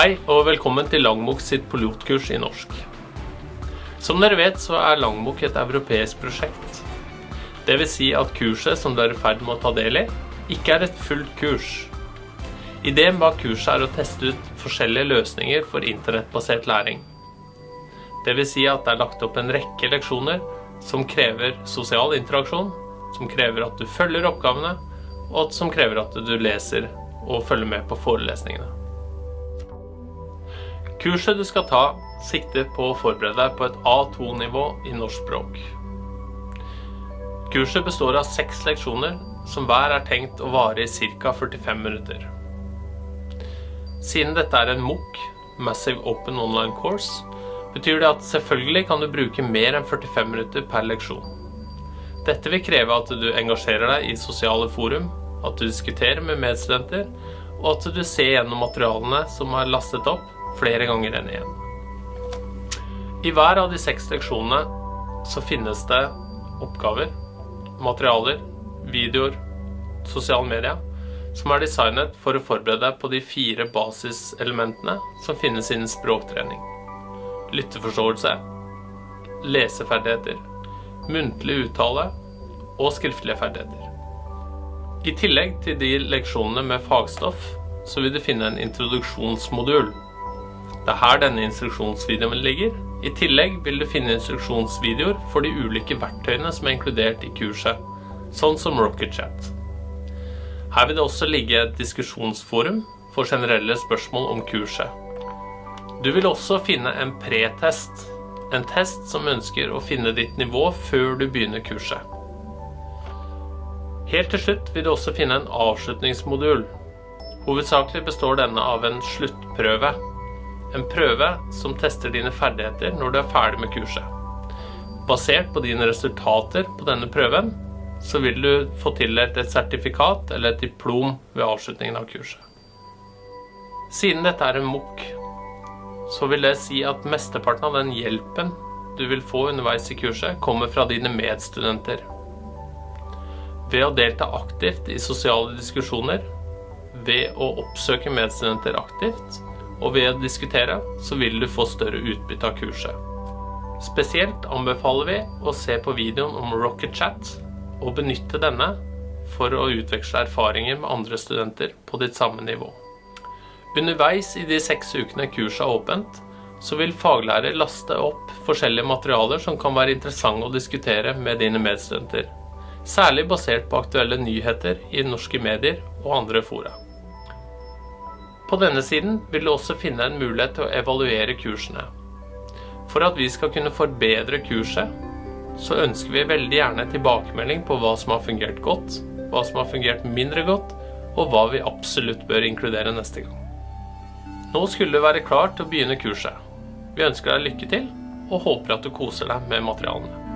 Hei og velkommen til Langmok sitt pilotkurs i norsk. Som dere vet så er Langbok et europeisk prosjekt. Vil si at kurset som du er i ferd med å ta del i, ikke er et fullt kurs. Ideen bak kurset er å teste ut forskjellige løsninger for internettbasert læring. Vil si at det er lagt opp en rekke leksjoner som krever sosial interaksjon, som krever at du følger oppgavene, og som krever at du leser og følger med på forelesningene. Kurset du skal ta, sikter på å forberede deg på et A2-nivå i norsk språk. Kurset består av seks leksjoner, som hver er tenkt å vare i ca. 45 minutter. Siden dette er en MOOC, Massive Open Online Course, betyr det at selvfølgelig kan du bruke mer enn 45 minutter per leksjon. Dette vil kreve at du engasjerer deg i sosiale forum, at du diskuterer med medstudenter, og at du ser gjennom materialene som er lastet opp, flere ganger enn én. I hver av de seks leksjonene så finnes det oppgaver, materialer, videoer, sosiale medier, som er designet for å forberede deg på de fire basiselementene som finnes innen språktrening. Lytteforståelse, leseferdigheter, muntlig uttale og skriftlige ferdigheter. I tillegg til de leksjonene med fagstoff, så vil du finne en introduksjonsmodul det er her denne instruksjonsvideoen ligger. I tillegg vil du finne instruksjonsvideoer for de ulike verktøyene som er inkludert i kurset, sånn som RocketChat. Her vil det også ligge et diskusjonsforum for generelle spørsmål om kurset. Du vil også finne en pretest, en test som ønsker å finne ditt nivå før du begynner kurset. Helt til slutt vil du også finne en avslutningsmodul. Hovedsakelig består denne av en sluttprøve en prøve som tester dine ferdigheter når du er ferdig med kurset. Basert på dine resultater på denne prøven, så vil du få tildelt et sertifikat eller et diplom ved avslutningen av kurset. Siden dette er en MOOC, så vil det si at mesteparten av den hjelpen du vil få underveis i kurset, kommer fra dine medstudenter. Ved å delta aktivt i sosiale diskusjoner, ved å oppsøke medstudenter aktivt, og ved å diskutere så vil du få større utbytte av kurset. Spesielt anbefaler vi å se på videoen om Rocket Chat og benytte denne for å utveksle erfaringer med andre studenter på ditt samme nivå. Underveis i de seks ukene kurset er åpent, så vil faglærer laste opp forskjellige materialer som kan være interessante å diskutere med dine medstudenter. Særlig basert på aktuelle nyheter i norske medier og andre fora. På denne siden vil du også finne en mulighet til å evaluere kursene. For at vi skal kunne forbedre kurset, så ønsker vi veldig gjerne tilbakemelding på hva som har fungert godt, hva som har fungert mindre godt, og hva vi absolutt bør inkludere neste gang. Nå skulle du være klar til å begynne kurset. Vi ønsker deg lykke til, og håper at du koser deg med materialene.